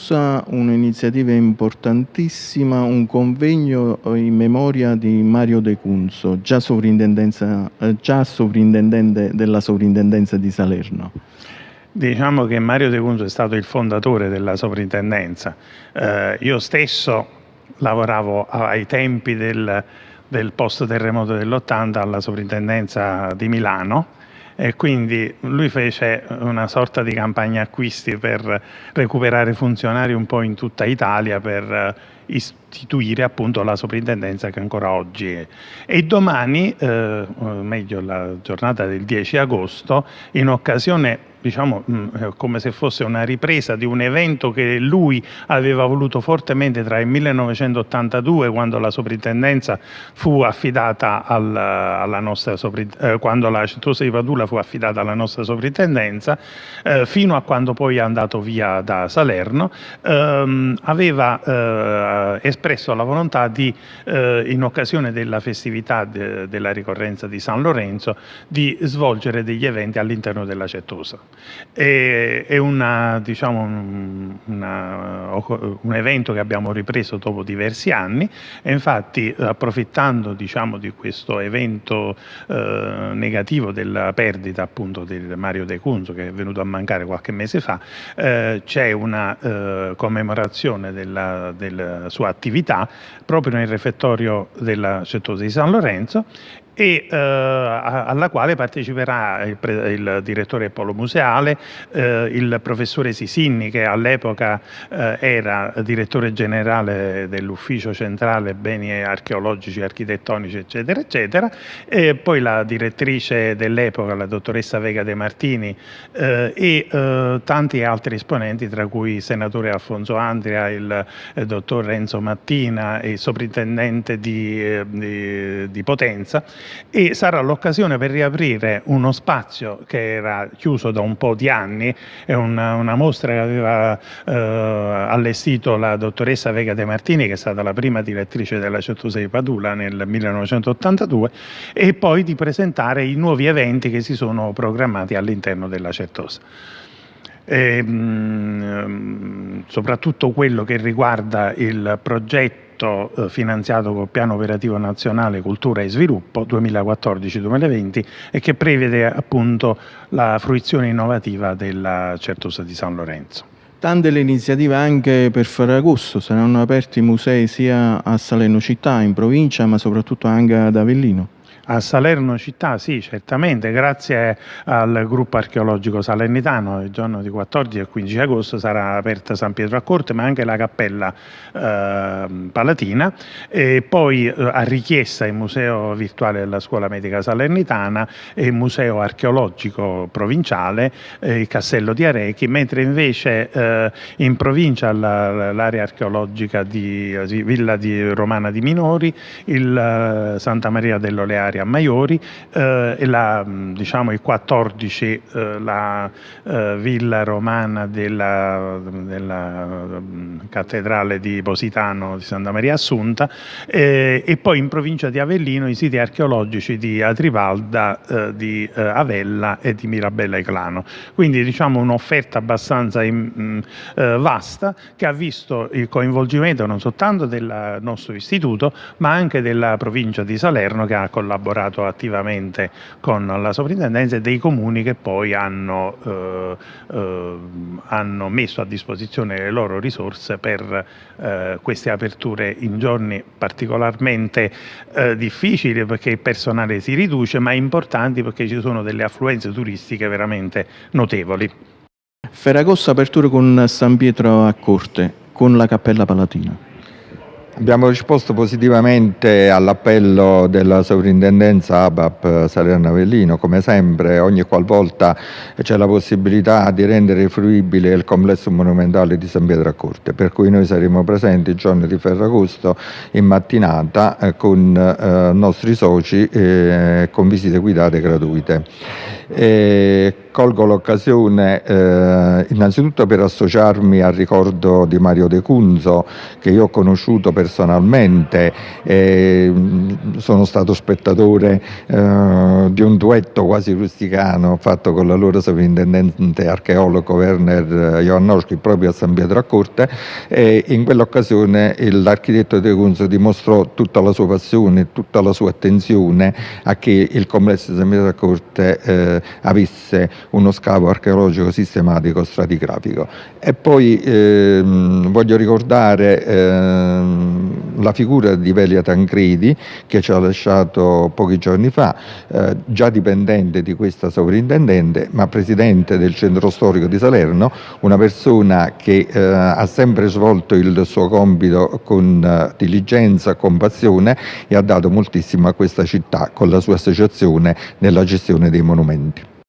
conclusa un'iniziativa importantissima, un convegno in memoria di Mario De Cunzo, già, eh, già sovrintendente della sovrintendenza di Salerno. Diciamo che Mario De Cunzo è stato il fondatore della sovrintendenza. Eh, io stesso lavoravo ai tempi del, del post terremoto dell'80 alla sovrintendenza di Milano e quindi lui fece una sorta di campagna acquisti per recuperare funzionari un po' in tutta Italia per istituire appunto la soprintendenza che ancora oggi è. E domani, eh, meglio la giornata del 10 agosto, in occasione diciamo mm, come se fosse una ripresa di un evento che lui aveva voluto fortemente tra il 1982 quando la soprintendenza fu affidata al, alla nostra eh, quando la Cettosa di Padula fu affidata alla nostra soprintendenza eh, fino a quando poi è andato via da Salerno ehm, aveva eh, eh, espresso la volontà di, eh, in occasione della festività de, della ricorrenza di San Lorenzo, di svolgere degli eventi all'interno della Cettosa. E, è una, diciamo, una, un evento che abbiamo ripreso dopo diversi anni e infatti approfittando diciamo, di questo evento eh, negativo della perdita appunto di Mario De Cunzo che è venuto a mancare qualche mese fa, eh, c'è una eh, commemorazione della, del sua attività proprio nel refettorio della Cettosa di San Lorenzo e eh, alla quale parteciperà il, il direttore polo museale, eh, il professore Sisinni che all'epoca eh, era direttore generale dell'ufficio centrale beni archeologici, architettonici eccetera eccetera e poi la direttrice dell'epoca, la dottoressa Vega De Martini eh, e eh, tanti altri esponenti tra cui il senatore Alfonso Andria, il, il dottor Renzo Mattina e il sovrintendente di, eh, di, di Potenza e sarà l'occasione per riaprire uno spazio che era chiuso da un po' di anni, è una, una mostra che aveva eh, allestito la dottoressa Vega De Martini che è stata la prima direttrice della Certosa di Padula nel 1982 e poi di presentare i nuovi eventi che si sono programmati all'interno della Certosa. E, mh, mm, soprattutto quello che riguarda il progetto progetto eh, finanziato col Piano Operativo Nazionale Cultura e Sviluppo 2014-2020 e che prevede appunto la fruizione innovativa della Certosa di San Lorenzo. Tante le iniziative anche per Ferragosto, saranno aperti musei sia a Salerno città, in provincia, ma soprattutto anche ad Avellino. A Salerno città, sì, certamente, grazie al gruppo archeologico salernitano, il giorno di 14 e 15 agosto sarà aperta San Pietro a Corte, ma anche la cappella eh, palatina, e poi eh, a richiesta il museo virtuale della scuola medica salernitana e il museo archeologico provinciale, eh, il castello di Arechi, mentre invece eh, in provincia l'area archeologica di Villa di Romana di Minori, il eh, Santa Maria dell'Olearia a Maiori eh, e la, diciamo, il 14 eh, la eh, villa romana della, della, cattedrale di Positano di Santa Maria Assunta eh, e poi in provincia di Avellino i siti archeologici di Atrivalda, eh, di Avella e di Mirabella Eclano. Quindi diciamo un'offerta abbastanza in, mh, vasta che ha visto il coinvolgimento non soltanto del nostro istituto ma anche della provincia di Salerno che ha collaborato collaborato attivamente con la sovrintendenza e dei comuni che poi hanno, eh, eh, hanno messo a disposizione le loro risorse per eh, queste aperture in giorni particolarmente eh, difficili perché il personale si riduce ma importanti perché ci sono delle affluenze turistiche veramente notevoli. Ferragosto aperture con San Pietro a Corte, con la Cappella Palatina. Abbiamo risposto positivamente all'appello della sovrintendenza ABAP Salerno Avellino, come sempre ogni qualvolta c'è la possibilità di rendere fruibile il complesso monumentale di San Pietro a Corte, per cui noi saremo presenti il giorno di Ferragosto in mattinata eh, con eh, nostri soci eh, con visite guidate gratuite. E colgo l'occasione eh, innanzitutto per associarmi al ricordo di Mario De Cunzo che io ho conosciuto personalmente, e, sono stato spettatore eh, di un duetto quasi rusticano fatto con l'allora sovrintendente archeologo Werner Joannowski proprio a San Pietro a Corte e in quell'occasione l'architetto De Cunzo dimostrò tutta la sua passione, tutta la sua attenzione a che il complesso di San Pietro a Corte eh, avesse uno scavo archeologico sistematico stratigrafico. E poi ehm, voglio ricordare ehm, la figura di Velia Tancredi che ci ha lasciato pochi giorni fa, eh, già dipendente di questa sovrintendente, ma presidente del centro storico di Salerno, una persona che eh, ha sempre svolto il suo compito con eh, diligenza, con passione e ha dato moltissimo a questa città con la sua associazione nella gestione dei monumenti.